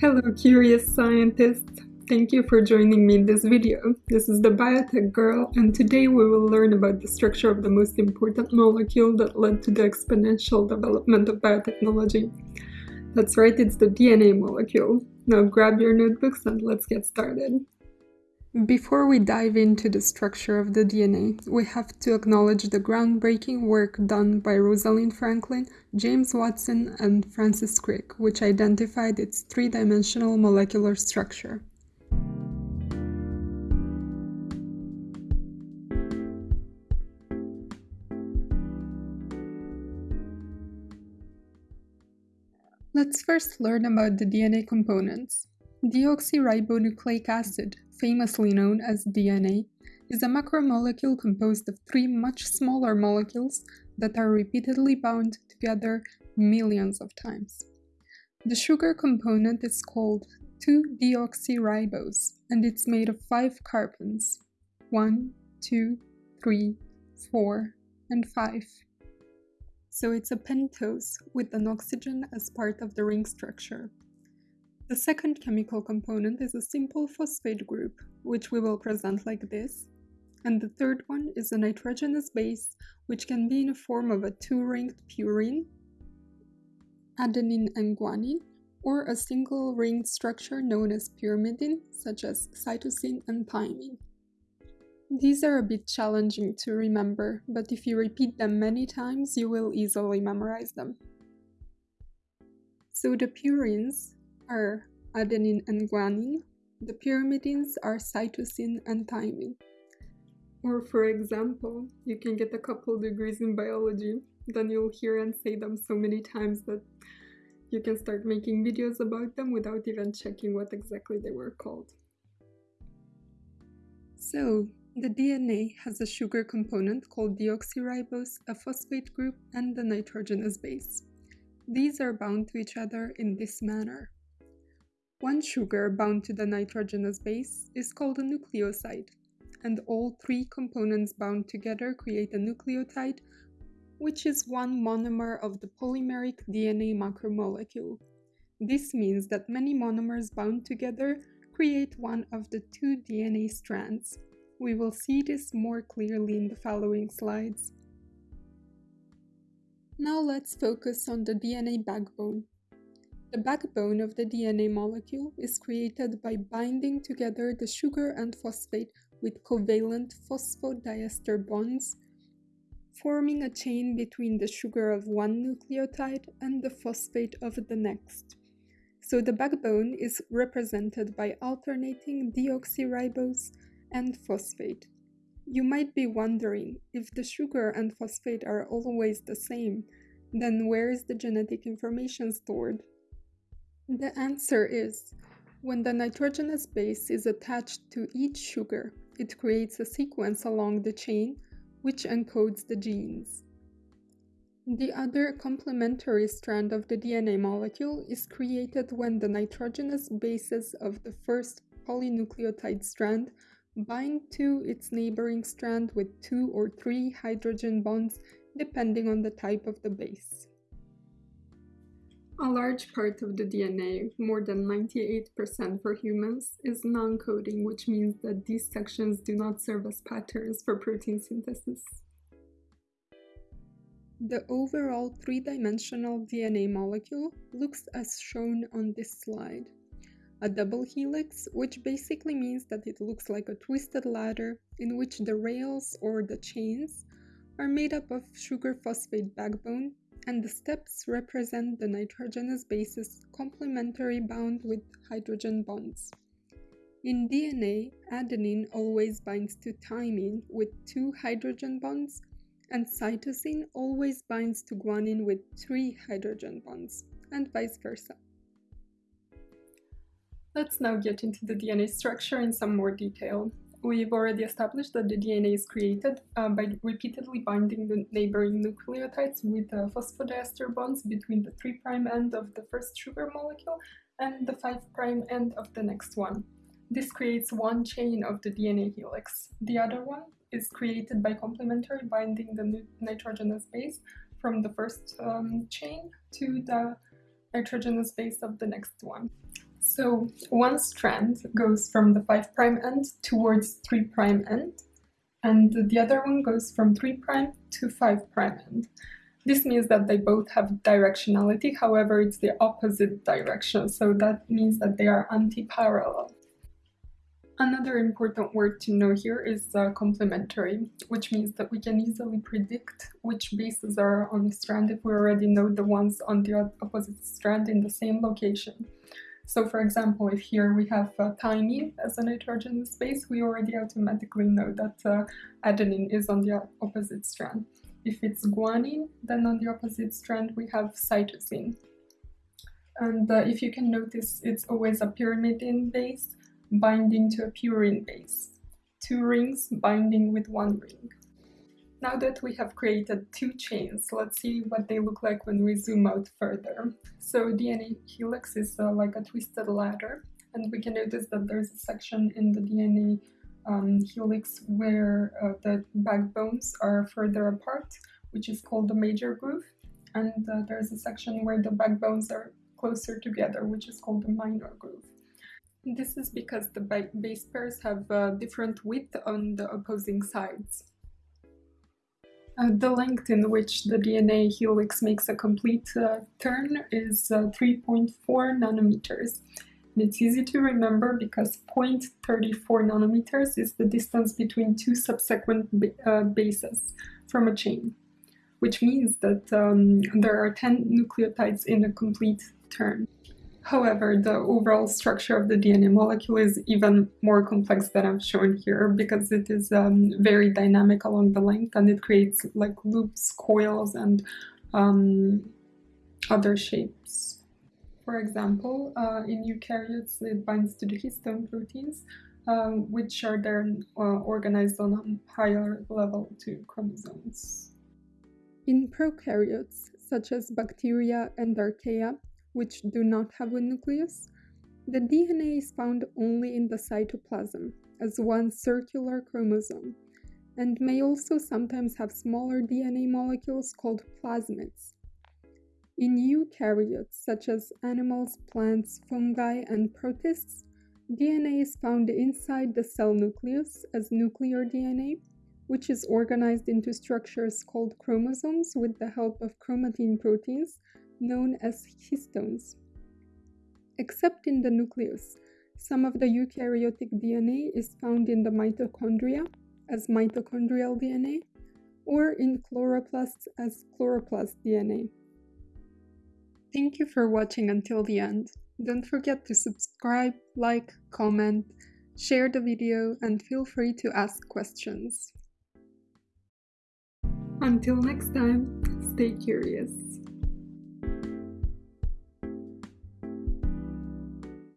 Hello curious scientists! Thank you for joining me in this video. This is the Biotech Girl and today we will learn about the structure of the most important molecule that led to the exponential development of biotechnology. That's right, it's the DNA molecule. Now grab your notebooks and let's get started. Before we dive into the structure of the DNA, we have to acknowledge the groundbreaking work done by Rosalind Franklin, James Watson, and Francis Crick, which identified its three-dimensional molecular structure. Let's first learn about the DNA components. Deoxyribonucleic acid, famously known as DNA, is a macromolecule composed of three much smaller molecules that are repeatedly bound together millions of times. The sugar component is called 2-deoxyribose and it's made of 5 carbons 1, 2, 3, 4, and 5. So it's a pentose with an oxygen as part of the ring structure. The second chemical component is a simple phosphate group, which we will present like this. And the third one is a nitrogenous base, which can be in the form of a two-ringed purine, adenine and guanine, or a single ringed structure known as pyrimidine, such as cytosine and thymine. These are a bit challenging to remember, but if you repeat them many times, you will easily memorize them. So the purines are adenine and guanine. The pyrimidines are cytosine and thymine. Or for example, you can get a couple degrees in biology, then you'll hear and say them so many times that you can start making videos about them without even checking what exactly they were called. So, the DNA has a sugar component called deoxyribose, a phosphate group, and the nitrogenous base. These are bound to each other in this manner. One sugar bound to the nitrogenous base is called a nucleoside, and all three components bound together create a nucleotide, which is one monomer of the polymeric DNA macromolecule. This means that many monomers bound together create one of the two DNA strands. We will see this more clearly in the following slides. Now let's focus on the DNA backbone. The backbone of the DNA molecule is created by binding together the sugar and phosphate with covalent phosphodiester bonds, forming a chain between the sugar of one nucleotide and the phosphate of the next. So the backbone is represented by alternating deoxyribose and phosphate. You might be wondering if the sugar and phosphate are always the same, then where is the genetic information stored? The answer is when the nitrogenous base is attached to each sugar, it creates a sequence along the chain which encodes the genes. The other complementary strand of the DNA molecule is created when the nitrogenous bases of the first polynucleotide strand bind to its neighboring strand with two or three hydrogen bonds depending on the type of the base. A large part of the DNA, more than 98% for humans, is non-coding, which means that these sections do not serve as patterns for protein synthesis. The overall three-dimensional DNA molecule looks as shown on this slide. A double helix, which basically means that it looks like a twisted ladder in which the rails or the chains are made up of sugar phosphate backbone and the steps represent the nitrogenous bases complementary bound with hydrogen bonds. In DNA, adenine always binds to thymine with two hydrogen bonds, and cytosine always binds to guanine with three hydrogen bonds, and vice versa. Let's now get into the DNA structure in some more detail. We've already established that the DNA is created uh, by repeatedly binding the neighboring nucleotides with uh, phosphodiester bonds between the 3' end of the first sugar molecule and the 5' end of the next one. This creates one chain of the DNA helix. The other one is created by complementary binding the nitrogenous base from the first um, chain to the nitrogenous base of the next one. So one strand goes from the 5' end towards 3' end, and the other one goes from 3' to 5' end. This means that they both have directionality, however it's the opposite direction, so that means that they are anti-parallel. Another important word to know here is uh, complementary, which means that we can easily predict which bases are on the strand if we already know the ones on the opposite strand in the same location. So for example, if here we have uh, thymine as a nitrogenous base, we already automatically know that uh, adenine is on the opposite strand. If it's guanine, then on the opposite strand we have cytosine. And uh, if you can notice, it's always a pyrimidine base, binding to a purine base, two rings binding with one ring. Now that we have created two chains, let's see what they look like when we zoom out further. So DNA helix is uh, like a twisted ladder, and we can notice that there's a section in the DNA um, helix where uh, the backbones are further apart, which is called the major groove, and uh, there's a section where the backbones are closer together, which is called the minor groove. This is because the base pairs have a different width on the opposing sides. Uh, the length in which the DNA helix makes a complete uh, turn is uh, 3.4 nanometers. And it's easy to remember because 0.34 nanometers is the distance between two subsequent ba uh, bases from a chain, which means that um, there are 10 nucleotides in a complete turn. However, the overall structure of the DNA molecule is even more complex than I've shown here because it is um, very dynamic along the length and it creates like loops, coils, and um, other shapes. For example, uh, in eukaryotes it binds to the histone proteins, uh, which are then uh, organized on a higher level to chromosomes. In prokaryotes, such as bacteria and archaea, which do not have a nucleus, the DNA is found only in the cytoplasm as one circular chromosome, and may also sometimes have smaller DNA molecules called plasmids. In eukaryotes, such as animals, plants, fungi, and protists, DNA is found inside the cell nucleus as nuclear DNA, which is organized into structures called chromosomes with the help of chromatin proteins known as histones. Except in the nucleus, some of the eukaryotic DNA is found in the mitochondria as mitochondrial DNA or in chloroplasts as chloroplast DNA. Thank you for watching until the end. Don't forget to subscribe, like, comment, share the video, and feel free to ask questions. Until next time, stay curious.